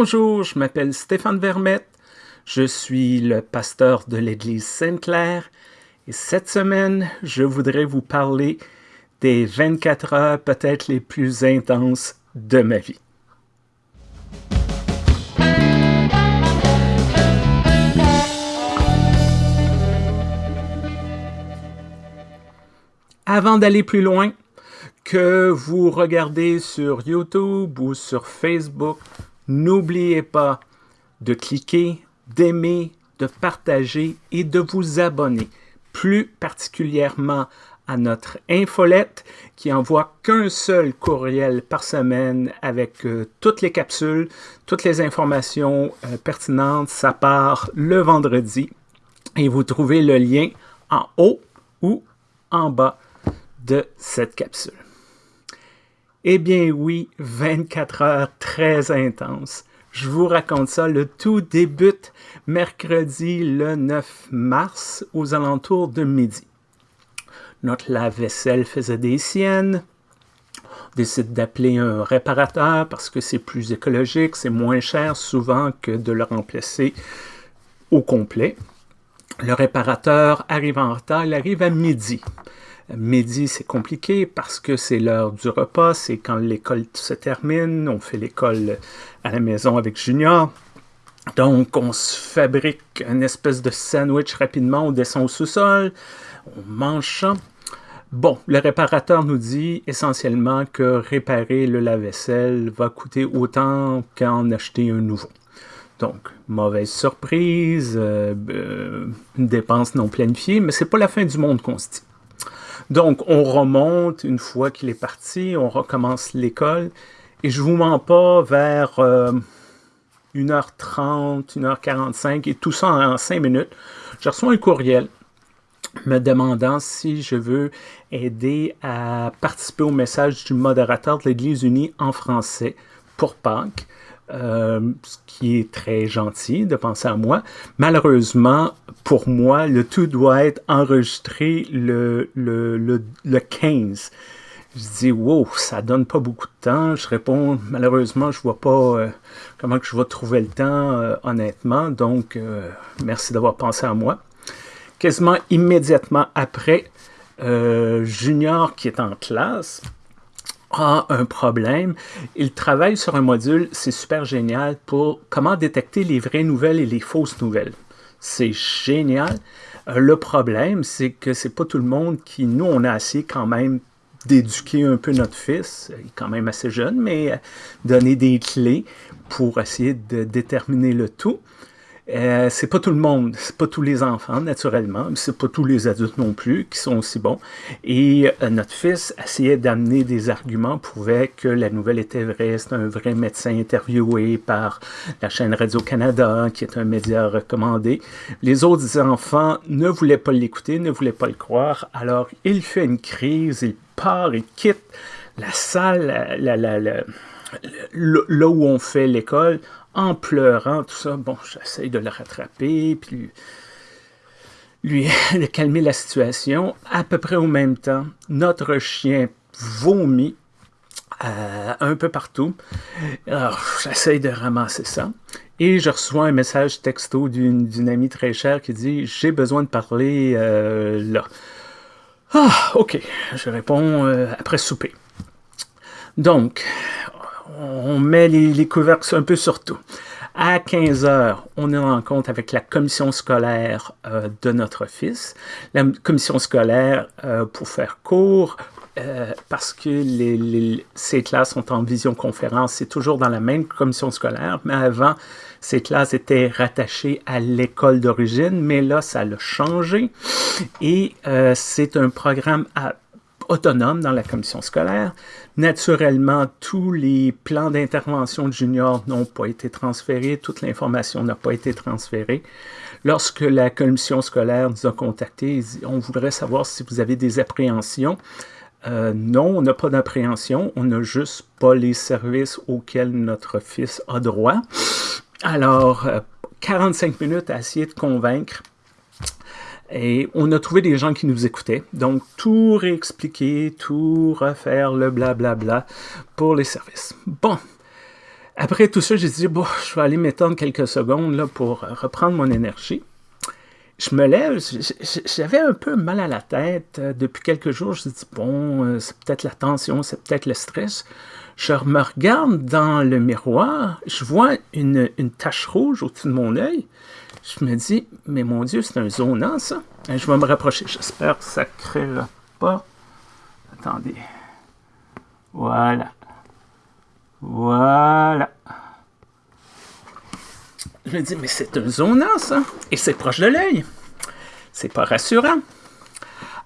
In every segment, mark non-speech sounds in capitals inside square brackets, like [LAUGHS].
Bonjour, je m'appelle Stéphane Vermette. Je suis le pasteur de l'Église Sainte-Claire et cette semaine, je voudrais vous parler des 24 heures peut-être les plus intenses de ma vie. Avant d'aller plus loin, que vous regardez sur YouTube ou sur Facebook, n'oubliez pas de cliquer, d'aimer, de partager et de vous abonner, plus particulièrement à notre infolette qui envoie qu'un seul courriel par semaine avec euh, toutes les capsules, toutes les informations euh, pertinentes. Ça part le vendredi et vous trouvez le lien en haut ou en bas de cette capsule. Eh bien oui, 24 heures très intenses. Je vous raconte ça, le tout débute mercredi le 9 mars aux alentours de midi. Notre lave-vaisselle faisait des siennes. On décide d'appeler un réparateur parce que c'est plus écologique, c'est moins cher souvent que de le remplacer au complet. Le réparateur arrive en retard, il arrive à midi. Midi, c'est compliqué parce que c'est l'heure du repas, c'est quand l'école se termine, on fait l'école à la maison avec Junior. Donc, on se fabrique une espèce de sandwich rapidement, on descend au sous-sol, on mange. Bon, le réparateur nous dit essentiellement que réparer le lave-vaisselle va coûter autant qu'en acheter un nouveau. Donc, mauvaise surprise, euh, euh, une dépense non planifiée, mais c'est pas la fin du monde qu'on se dit. Donc, on remonte une fois qu'il est parti, on recommence l'école. Et je vous mens pas, vers 1h30, euh, 1h45, et tout ça en 5 minutes, je reçois un courriel me demandant si je veux aider à participer au message du modérateur de l'Église unie en français pour Pâques. Euh, ce qui est très gentil de penser à moi. Malheureusement, pour moi, le tout doit être enregistré le, le, le, 15. Je dis, wow, ça donne pas beaucoup de temps. Je réponds, malheureusement, je vois pas euh, comment que je vais trouver le temps, euh, honnêtement. Donc, merci d'avoir pensé à moi. Quasiment immédiatement après, Junior qui est en classe, a un problème. Il travaille sur un module, c'est super génial, pour comment détecter les vraies nouvelles et les fausses nouvelles. C'est génial. Euh, le problème, c'est que c'est pas tout le monde qui, nous, on a assez quand même d'éduquer un peu notre fils, il est quand même assez jeune, mais euh, donner des clés pour essayer de déterminer le tout. Euh, c'est pas tout le monde, c'est pas tous les enfants, naturellement, mais c'est pas tous les adultes non plus qui sont aussi bons. Et euh, notre fils essayait d'amener des arguments, prouvait que la nouvelle était vraie, c'est un vrai médecin interviewé par la chaîne Radio-Canada, qui est un média recommandé. Les autres enfants ne voulaient pas l'écouter, ne voulaient pas le croire, alors il fait une crise, il part, il quitte la salle, là où on fait l'école, en pleurant, tout ça. Bon, j'essaye de le rattraper, puis lui, [LAUGHS] de calmer la situation. À peu près au même temps, notre chien vomit euh, un peu partout. Alors, j'essaye de ramasser ça. Et je reçois un message texto d'une amie très chère qui dit « J'ai besoin de parler euh, là. » Ah, ok. Je réponds euh, après souper. Donc, on met les, couvercles un peu sur tout. À 15 heures, on est en rencontre avec la commission scolaire euh, de notre fils. La commission scolaire, euh, pour faire court, euh, parce que ces classes sont en visioconférence, c'est toujours dans la même commission scolaire, mais avant, ces classes étaient rattachées à l'école d'origine, mais là, ça a changé. Et c'est un programme à autonome dans la commission scolaire. Naturellement, tous les plans d'intervention de junior n'ont pas été transférés, toute l'information n'a pas été transférée. Lorsque la commission scolaire nous a contactés, on voudrait savoir si vous avez des appréhensions. Euh, non, on n'a pas d'appréhension, on n'a juste pas les services auxquels notre fils a droit. Alors, 45 euh, minutes à essayer de convaincre et on a trouvé des gens qui nous écoutaient. Donc, tout réexpliquer, tout refaire le blablabla pour les services. Bon. Après tout ça, j'ai dit, bon, je vais aller m'étendre quelques secondes là, pour reprendre mon énergie. Je me lève, j'avais un peu mal à la tête. Depuis quelques jours, je me dis, bon, euh, c'est peut-être la tension, c'est peut-être le stress. Je me regarde dans le miroir, je vois une, une tache rouge au-dessus de mon œil. Je me dis, mais mon Dieu, c'est un zonant, ça. Je vais me rapprocher. J'espère que ça ne créera pas. Attendez. Voilà. Voilà. Je me dis, mais c'est un zonant. Et c'est proche de l'œil. C'est pas rassurant.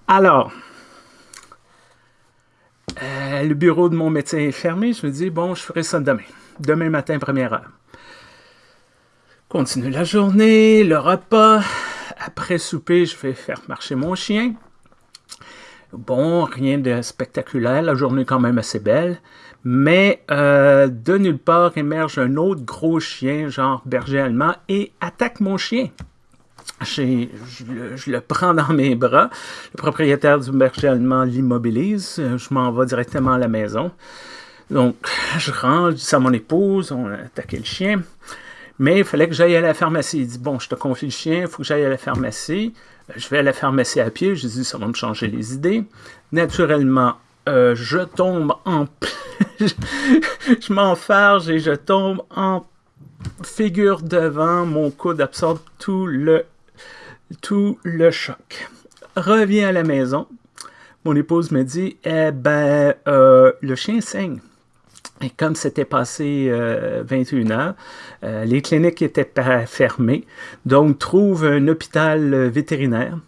Alors, euh, le bureau de mon médecin est fermé. Je me dis, bon, je ferai ça demain. Demain matin, première heure. Continue la journée, le repas. Après souper, je vais faire marcher mon chien. Bon, rien de spectaculaire, la journée est quand même assez belle. Mais euh, de nulle part émerge un autre gros chien, genre berger allemand, et attaque mon chien. Je, le prends dans mes bras. Le propriétaire du berger allemand l'immobilise. Je m'en vais directement à la maison. Donc, je rentre, je dis à mon épouse, on a attaqué le chien. Mais il fallait que j'aille à la pharmacie. Il dit Bon, je te confie le chien, il faut que j'aille à la pharmacie. Euh, je vais à la pharmacie à pied. Je dis Ça va me changer les idées. Naturellement, euh, je tombe en. [LAUGHS] je m'enfarge et je tombe en figure devant. Mon coude absorbe tout le, tout le choc. Reviens à la maison. Mon épouse me dit Eh ben, euh, le chien saigne. Et comme c'était passé 21 euh, heures, euh, les cliniques étaient fermées, donc trouve un hôpital euh, vétérinaire.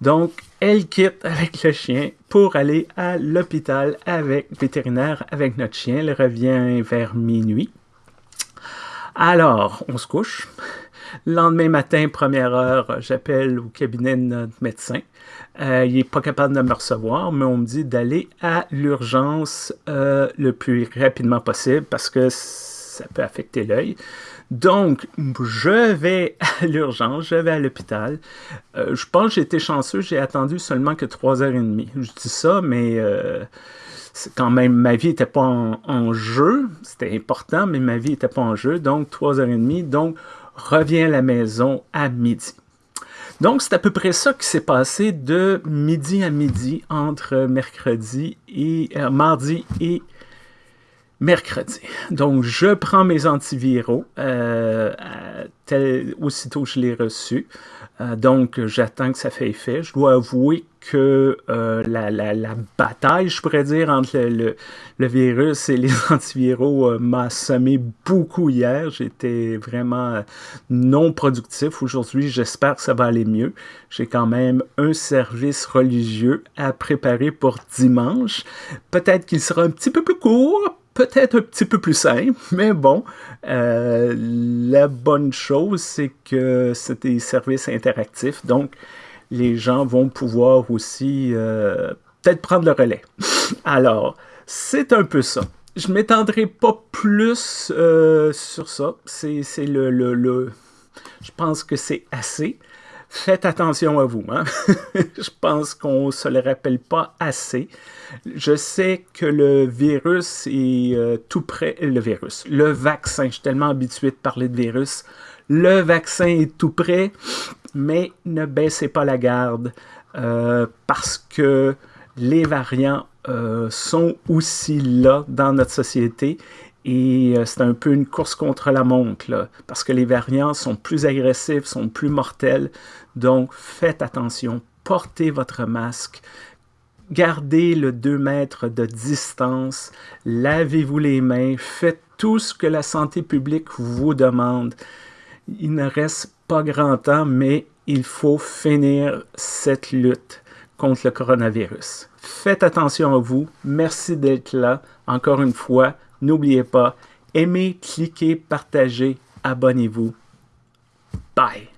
Donc, elle quitte avec le chien pour aller à l'hôpital avec vétérinaire avec notre chien. Elle revient vers minuit. Alors, on se couche. Lendemain matin, première heure, j'appelle au cabinet de notre médecin. Euh, il n'est pas capable de me recevoir, mais on me dit d'aller à l'urgence euh, le plus rapidement possible parce que ça peut affecter l'œil. Donc, je vais à [LAUGHS] l'urgence, je vais à l'hôpital. Euh, je pense que j'ai été chanceux, j'ai attendu seulement que 3h30. Je dis ça, mais quand même, ma vie n'était pas en, en, jeu. C'était important, mais ma vie n'était pas en jeu. Donc, 3h30. Donc, reviens à la maison à midi. Donc, c'est à peu près ça qui s'est passé de midi à midi entre mercredi et euh, mardi et mercredi. Donc, je prends mes antiviraux euh, aussitôt que je l'ai reçu. Euh, donc, j'attends que ça fait effet. Je dois avouer que euh, la, bataille, je pourrais dire, entre le, virus et les [LAUGHS] antiviraux euh, m'a semé beaucoup hier. J'étais vraiment non productif aujourd'hui. J'espère que ça va aller mieux. J'ai quand même un service religieux à préparer pour dimanche. Peut-être qu'il sera un petit peu plus court, peut-être un petit peu plus simple, [LAUGHS] mais bon, euh, la bonne chose, c'est que c'est des services interactifs, donc les gens vont pouvoir aussi euh, peut-être prendre le relais. [LAUGHS] Alors, c'est un peu ça. Je m'étendrai pas plus euh, sur ça. C'est le, le, le, Je pense que c'est assez faites attention à vous. Hein? [LAUGHS] je pense qu'on ne se le rappelle pas assez. Je sais que le virus est euh, tout près. Le virus, le vaccin, je suis tellement habitué de parler de virus. Le vaccin est tout près, mais ne baissez pas la garde euh, parce que les variants euh, sont aussi là dans notre société et euh, c'est un peu une course contre la montre, parce que les variants sont plus agressifs, sont plus mortels. Donc, faites attention, portez votre masque, gardez le 2 mètres de distance, lavez-vous les mains, faites tout ce que la santé publique vous demande. Il ne reste pas grand temps, mais il faut finir cette lutte contre le coronavirus. Faites attention à vous. Merci d'être là. Encore une fois, N'oubliez pas, aimez, cliquez, partagez, abonnez-vous. Bye!